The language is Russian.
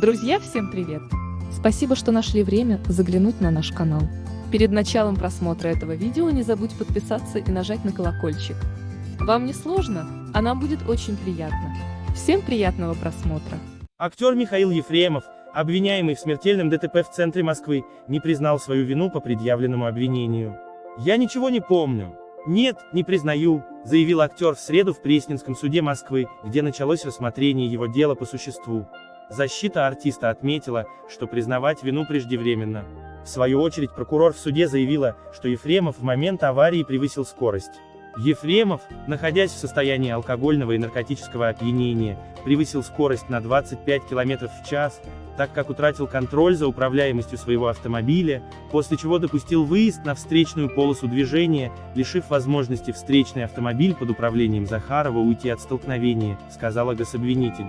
Друзья, всем привет! Спасибо, что нашли время заглянуть на наш канал. Перед началом просмотра этого видео не забудь подписаться и нажать на колокольчик. Вам не сложно, а нам будет очень приятно. Всем приятного просмотра! Актер Михаил Ефремов, обвиняемый в смертельном ДТП в центре Москвы, не признал свою вину по предъявленному обвинению. «Я ничего не помню. Нет, не признаю», заявил актер в среду в Пресненском суде Москвы, где началось рассмотрение его дела по существу. Защита артиста отметила, что признавать вину преждевременно. В свою очередь прокурор в суде заявила, что Ефремов в момент аварии превысил скорость. Ефремов, находясь в состоянии алкогольного и наркотического опьянения, превысил скорость на 25 км в час, так как утратил контроль за управляемостью своего автомобиля, после чего допустил выезд на встречную полосу движения, лишив возможности встречный автомобиль под управлением Захарова уйти от столкновения, сказала гособвинитель.